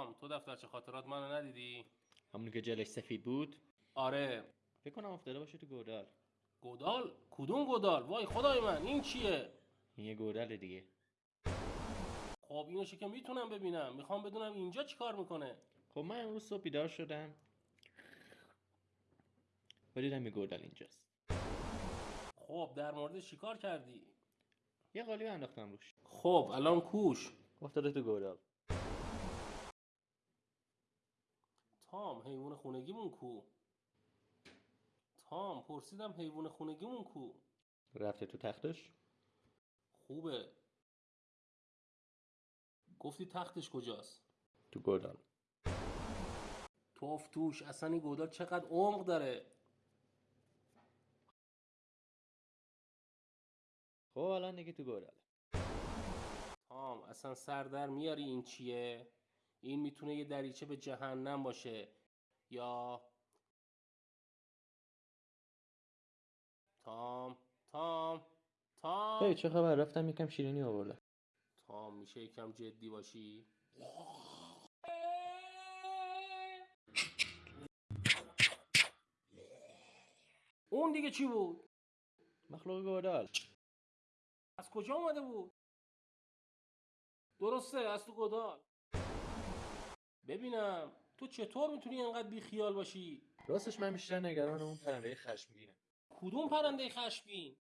تام تو دفترچه خاطرات منو ندیدی؟ همونی که جلش سفید بود؟ آره. فکر کنم افتاده باشه تو گودال. گودال؟ کدوم گودال؟ وای خدای من این چیه؟ این یه گودال دیگه. خب اینوشو که می‌تونم ببینم. می‌خوام بدونم اینجا چیکار می‌کنه. خب من امروز صبح بیدار شدم. و دیدم یه گودال اینجاست. خب در مورد چیکار کردی؟ یه قالی انداختم روش. خب الان کوش. افتاده تو گودال. تام حیوان خونگیمون کو. تام پرسیدم حیوان خونگیمون کو. رفته تو تختش؟ خوبه. گفتی تختش کجاست؟ تو گودال توف توش اصلا این گودال چقدر عمق داره؟ خب الان دیگه تو گودال تام اصلا سر در میاری این چیه؟ این می‌تونه یه دریچه به جهنم باشه. یا تام تام تام. هی چه خبر؟ رفتم یکم شیرینی آوردم. تام میشه یکم جدی باشی؟ اون دیگه چی بود؟ مخلوق گودال از کجا اومده بود؟ درسته از تو گدال ببینم تو چطور می‌تونی انقدر بیخیال باشی؟ راستش من بیشتر نگران اون پرنده خشمگینم کدوم پرنده خشمگین؟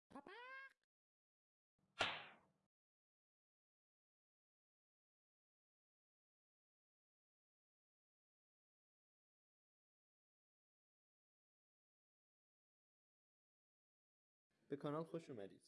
به کانال خوش اومدید.